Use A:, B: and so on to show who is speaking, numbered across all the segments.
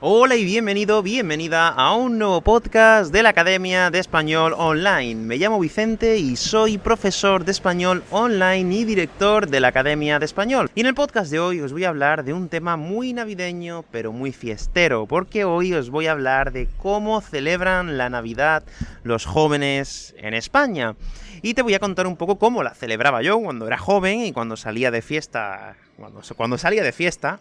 A: Hola y bienvenido, bienvenida a un nuevo podcast de la Academia de Español Online. Me llamo Vicente y soy profesor de español online y director de la Academia de Español. Y en el podcast de hoy os voy a hablar de un tema muy navideño, pero muy fiestero, porque hoy os voy a hablar de cómo celebran la Navidad los jóvenes en España. Y te voy a contar un poco cómo la celebraba yo cuando era joven y cuando salía de fiesta, cuando, salía de fiesta,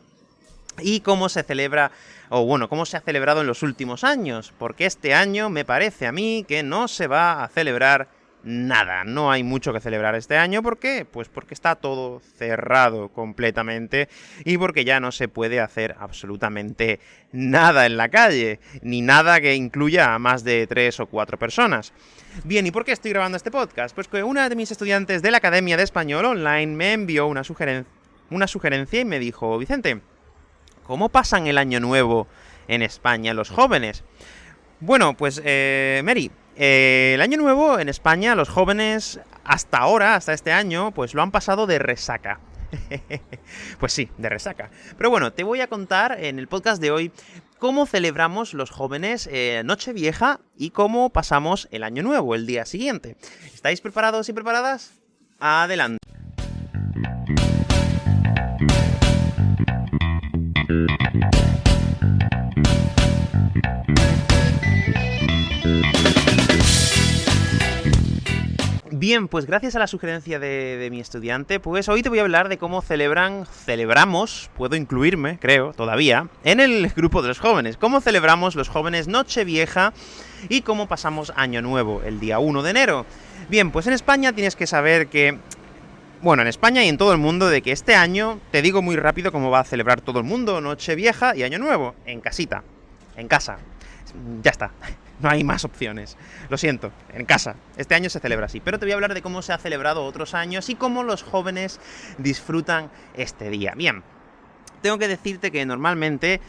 A: y cómo se celebra, o bueno, cómo se ha celebrado en los últimos años, porque este año me parece a mí que no se va a celebrar nada, no hay mucho que celebrar este año, ¿por qué? Pues porque está todo cerrado completamente y porque ya no se puede hacer absolutamente nada en la calle, ni nada que incluya a más de tres o cuatro personas. Bien, ¿y por qué estoy grabando este podcast? Pues que una de mis estudiantes de la Academia de Español Online me envió una, sugeren una sugerencia y me dijo, Vicente, ¿Cómo pasan el año nuevo en España los jóvenes? Bueno, pues, eh, Mary, eh, el año nuevo en España los jóvenes, hasta ahora, hasta este año, pues lo han pasado de resaca. pues sí, de resaca. Pero bueno, te voy a contar en el podcast de hoy cómo celebramos los jóvenes eh, Nochevieja y cómo pasamos el año nuevo, el día siguiente. ¿Estáis preparados y preparadas? Adelante. Bien, pues gracias a la sugerencia de, mi estudiante, pues hoy te voy a hablar de cómo celebran, celebramos, puedo incluirme, creo, todavía, en el grupo de los jóvenes. Cómo celebramos los jóvenes Nochevieja y cómo pasamos Año Nuevo, el día 1 de enero. Bien, pues en España tienes que saber que... Bueno, en España y en todo el mundo, de que este año, te digo muy rápido cómo va a celebrar todo el mundo Nochevieja y Año Nuevo, en casita, en casa. Ya está. No hay más opciones. Lo siento, en casa. Este año se celebra así. Pero te voy a hablar de cómo se ha celebrado otros años y cómo los jóvenes disfrutan este día. Bien, tengo que decirte que normalmente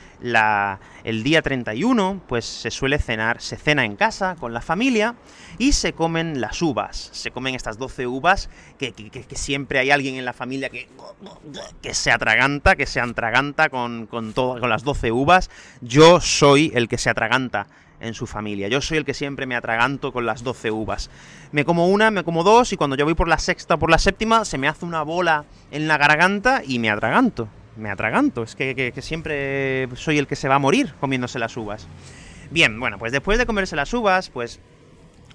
A: el día 31 pues se suele cenar, se cena en casa con la familia y se comen las uvas. Se comen estas 12 uvas que, siempre hay alguien en la familia que, que se atraganta, que se atraganta con, con, con las 12 uvas. Yo soy el que se atraganta en su familia. Yo soy el que siempre me atraganto con las 12 uvas. Me como una, me como dos, y cuando yo voy por la sexta o por la séptima, se me hace una bola en la garganta y me atraganto. Me atraganto. Es que, siempre soy el que se va a morir comiéndose las uvas. Bien, bueno, pues después de comerse las uvas, pues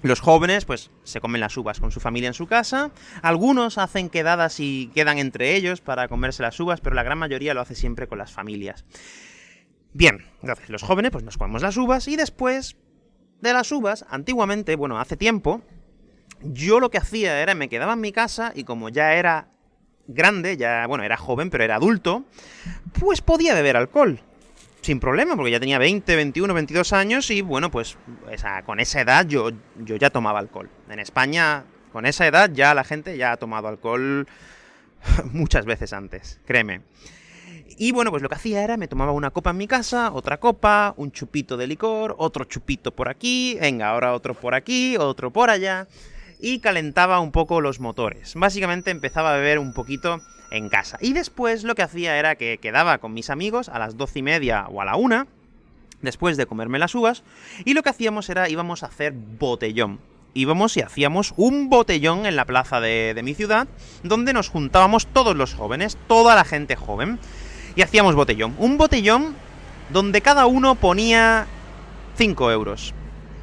A: los jóvenes, pues, se comen las uvas con su familia en su casa. Algunos hacen quedadas y quedan entre ellos para comerse las uvas, pero la gran mayoría lo hace siempre con las familias. Bien, entonces los jóvenes pues nos comemos las uvas y después de las uvas, antiguamente, bueno, hace tiempo, yo lo que hacía era, me quedaba en mi casa y como ya era grande, ya, bueno, era joven, pero era adulto, pues podía beber alcohol. Sin problema, porque ya tenía 20, 21, 22 años y, bueno, pues con esa edad yo, yo ya tomaba alcohol. En España, con esa edad, ya la gente ya ha tomado alcohol muchas veces antes, créeme. Y bueno, pues lo que hacía era, me tomaba una copa en mi casa, otra copa, un chupito de licor, otro chupito por aquí, venga, ahora otro por aquí, otro por allá, y calentaba un poco los motores. Básicamente empezaba a beber un poquito en casa. Y después lo que hacía era que quedaba con mis amigos a las doce y media o a la una, después de comerme las uvas, y lo que hacíamos era, íbamos a hacer botellón íbamos y hacíamos un botellón en la plaza de, de, mi ciudad, donde nos juntábamos todos los jóvenes, toda la gente joven y hacíamos botellón. Un botellón donde cada uno ponía 5 euros.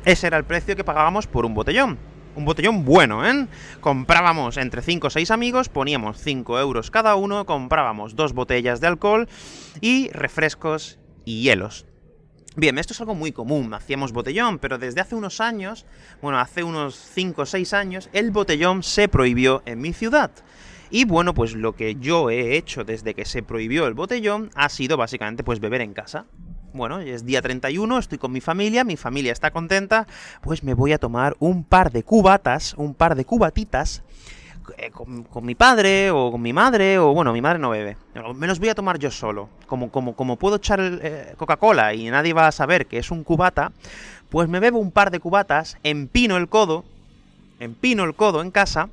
A: Ese era el precio que pagábamos por un botellón. Un botellón bueno, ¿eh? Comprábamos entre 5 o 6 amigos, poníamos 5 euros cada uno, comprábamos dos botellas de alcohol y refrescos y hielos. Bien, esto es algo muy común, hacíamos botellón, pero desde hace unos años, bueno, hace unos 5 o 6 años, el botellón se prohibió en mi ciudad. Y bueno, pues lo que yo he hecho desde que se prohibió el botellón ha sido básicamente pues beber en casa. Bueno, es día 31, estoy con mi familia, mi familia está contenta, pues me voy a tomar un par de cubatas, un par de cubatitas, eh, con, mi padre, o con mi madre, o bueno, mi madre no bebe. Me los voy a tomar yo solo. Como, como, como puedo echar eh, Coca-Cola y nadie va a saber que es un cubata, pues me bebo un par de cubatas, empino el codo, empino el codo en casa,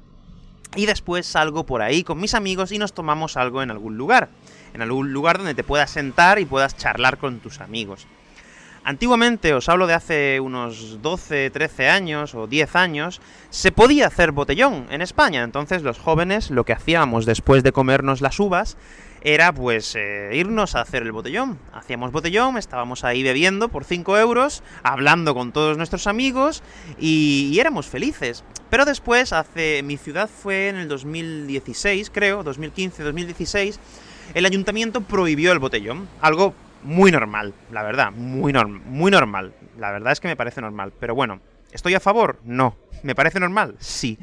A: y después salgo por ahí con mis amigos y nos tomamos algo en algún lugar. En algún lugar donde te puedas sentar y puedas charlar con tus amigos. Antiguamente, os hablo de hace unos 12, 13 años o 10 años, se podía hacer botellón en España. Entonces los jóvenes lo que hacíamos después de comernos las uvas era pues eh, irnos a hacer el botellón. Hacíamos botellón, estábamos ahí bebiendo por 5 euros, hablando con todos nuestros amigos y, y, éramos felices. Pero después, hace mi ciudad fue en el 2016, creo, 2015, 2016, el ayuntamiento prohibió el botellón, algo muy normal, la verdad, muy, norm muy normal. La verdad es que me parece normal, pero bueno, ¿estoy a favor? No. ¿Me parece normal? Sí.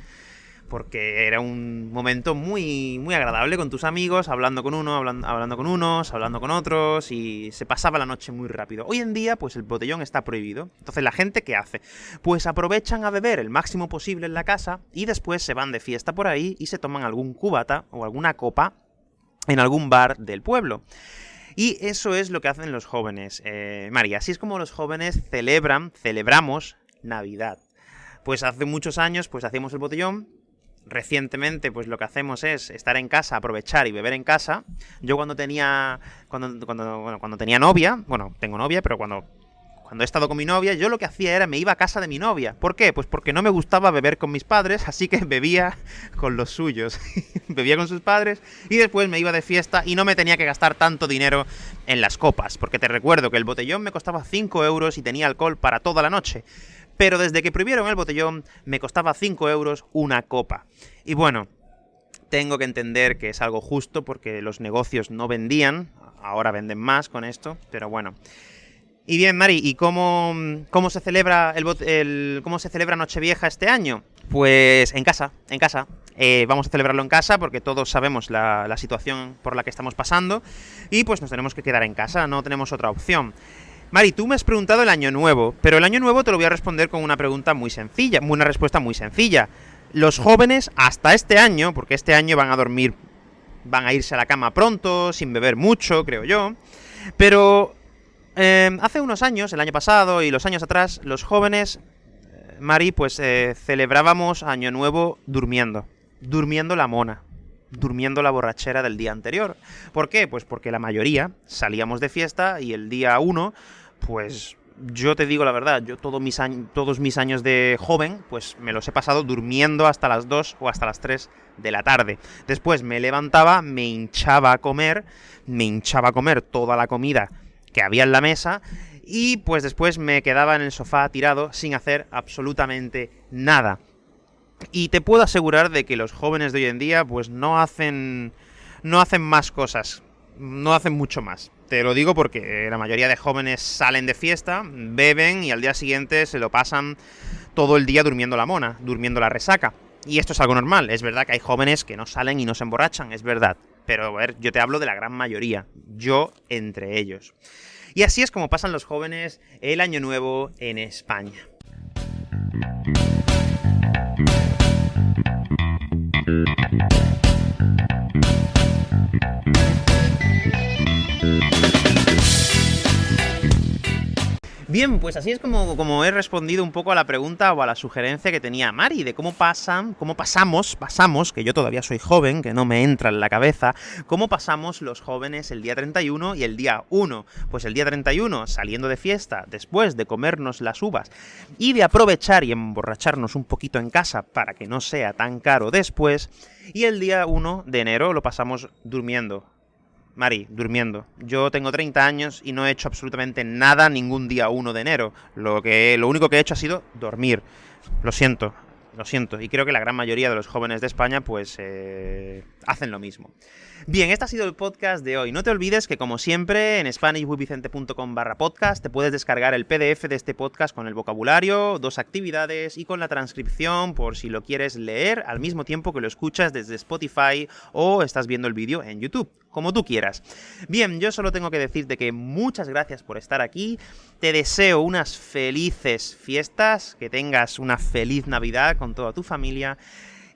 A: Porque era un momento muy, muy agradable con tus amigos, hablando con uno, hablando, hablando con unos, hablando con otros, y se pasaba la noche muy rápido. Hoy en día, pues el botellón está prohibido. Entonces, ¿la gente qué hace? Pues aprovechan a beber el máximo posible en la casa, y después se van de fiesta por ahí y se toman algún cubata o alguna copa en algún bar del pueblo. Y eso es lo que hacen los jóvenes, eh, María. Así es como los jóvenes celebran, celebramos Navidad. Pues hace muchos años, pues hacíamos el botellón, recientemente pues lo que hacemos es estar en casa, aprovechar y beber en casa. Yo cuando tenía cuando, cuando, bueno, cuando tenía novia, bueno, tengo novia, pero cuando cuando he estado con mi novia, yo lo que hacía era me iba a casa de mi novia. ¿Por qué? Pues porque no me gustaba beber con mis padres, así que bebía con los suyos. bebía con sus padres y después me iba de fiesta y no me tenía que gastar tanto dinero en las copas. Porque te recuerdo que el botellón me costaba 5 euros y tenía alcohol para toda la noche. Pero desde que prohibieron el botellón, me costaba 5 euros una copa. Y bueno, tengo que entender que es algo justo porque los negocios no vendían, ahora venden más con esto, pero bueno. Y bien, Mari, ¿y cómo, cómo se celebra el, cómo se celebra Nochevieja este año? Pues en casa, en casa. Eh, vamos a celebrarlo en casa porque todos sabemos la, la, situación por la que estamos pasando y pues nos tenemos que quedar en casa, no tenemos otra opción. Mari, tú me has preguntado el año nuevo, pero el año nuevo te lo voy a responder con una pregunta muy sencilla, una respuesta muy sencilla. Los jóvenes hasta este año, porque este año van a dormir, van a irse a la cama pronto, sin beber mucho, creo yo, pero eh, hace unos años, el año pasado y los años atrás, los jóvenes, eh, Mari, pues eh, celebrábamos Año Nuevo durmiendo. Durmiendo la mona. Durmiendo la borrachera del día anterior. ¿Por qué? Pues porque la mayoría salíamos de fiesta y el día 1, pues yo te digo la verdad, yo todos mis, años, todos mis años de joven, pues me los he pasado durmiendo hasta las 2 o hasta las 3 de la tarde. Después me levantaba, me hinchaba a comer, me hinchaba a comer toda la comida que había en la mesa y pues después me quedaba en el sofá tirado sin hacer absolutamente nada. Y te puedo asegurar de que los jóvenes de hoy en día pues no hacen no hacen más cosas, no hacen mucho más. Te lo digo porque la mayoría de jóvenes salen de fiesta, beben y al día siguiente se lo pasan todo el día durmiendo la mona, durmiendo la resaca. Y esto es algo normal, es verdad que hay jóvenes que no salen y no se emborrachan, es verdad. Pero a ver, yo te hablo de la gran mayoría, yo entre ellos. Y así es como pasan los jóvenes el año nuevo en España. Bien, pues así es como, como, he respondido un poco a la pregunta o a la sugerencia que tenía Mari, de cómo pasan, cómo pasamos, pasamos, que yo todavía soy joven, que no me entra en la cabeza, cómo pasamos los jóvenes el día 31 y el día 1. Pues el día 31, saliendo de fiesta, después de comernos las uvas y de aprovechar y emborracharnos un poquito en casa para que no sea tan caro después, y el día 1 de enero lo pasamos durmiendo, Mari, durmiendo. Yo tengo 30 años y no he hecho absolutamente nada ningún día 1 de enero. Lo, que, lo único que he hecho ha sido dormir. Lo siento, lo siento. Y creo que la gran mayoría de los jóvenes de España, pues, eh, hacen lo mismo. Bien, este ha sido el podcast de hoy. No te olvides que, como siempre, en SpanishWithVicente.com barra podcast te puedes descargar el PDF de este podcast con el vocabulario, dos actividades y con la transcripción por si lo quieres leer al mismo tiempo que lo escuchas desde Spotify o estás viendo el vídeo en YouTube como tú quieras. Bien, yo solo tengo que decirte que muchas gracias por estar aquí, te deseo unas felices fiestas, que tengas una feliz Navidad con toda tu familia,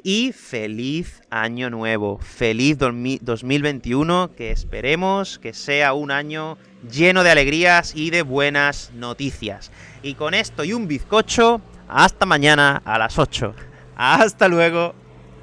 A: y feliz año nuevo, feliz 2021, que esperemos que sea un año lleno de alegrías y de buenas noticias. Y con esto y un bizcocho, hasta mañana a las 8. Hasta luego.